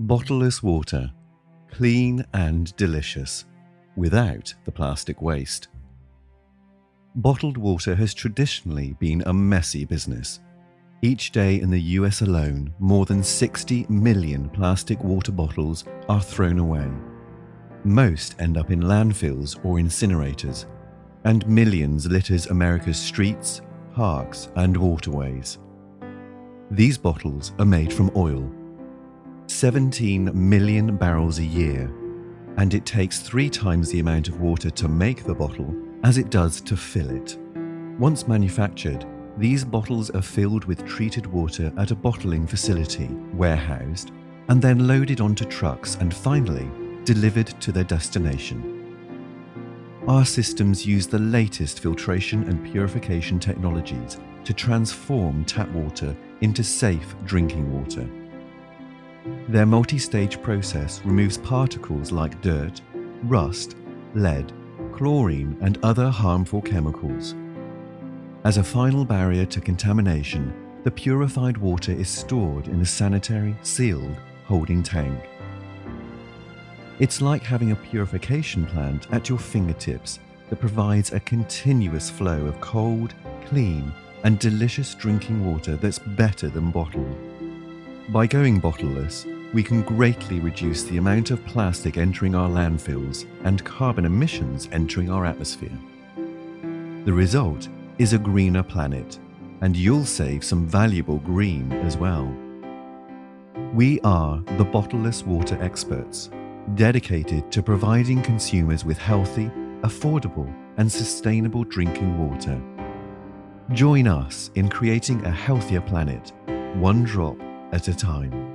Bottleless water, clean and delicious, without the plastic waste. Bottled water has traditionally been a messy business. Each day in the US alone, more than 60 million plastic water bottles are thrown away. Most end up in landfills or incinerators, and millions litters America's streets, parks, and waterways. These bottles are made from oil. 17 million barrels a year, and it takes three times the amount of water to make the bottle as it does to fill it. Once manufactured, these bottles are filled with treated water at a bottling facility, warehoused, and then loaded onto trucks and finally delivered to their destination. Our systems use the latest filtration and purification technologies to transform tap water into safe drinking water. Their multi-stage process removes particles like dirt, rust, lead, chlorine and other harmful chemicals. As a final barrier to contamination, the purified water is stored in a sanitary, sealed, holding tank. It's like having a purification plant at your fingertips that provides a continuous flow of cold, clean, and delicious drinking water that's better than bottled. By going bottleless, we can greatly reduce the amount of plastic entering our landfills and carbon emissions entering our atmosphere. The result is a greener planet, and you'll save some valuable green as well. We are the bottleless water experts dedicated to providing consumers with healthy, affordable, and sustainable drinking water. Join us in creating a healthier planet, one drop at a time.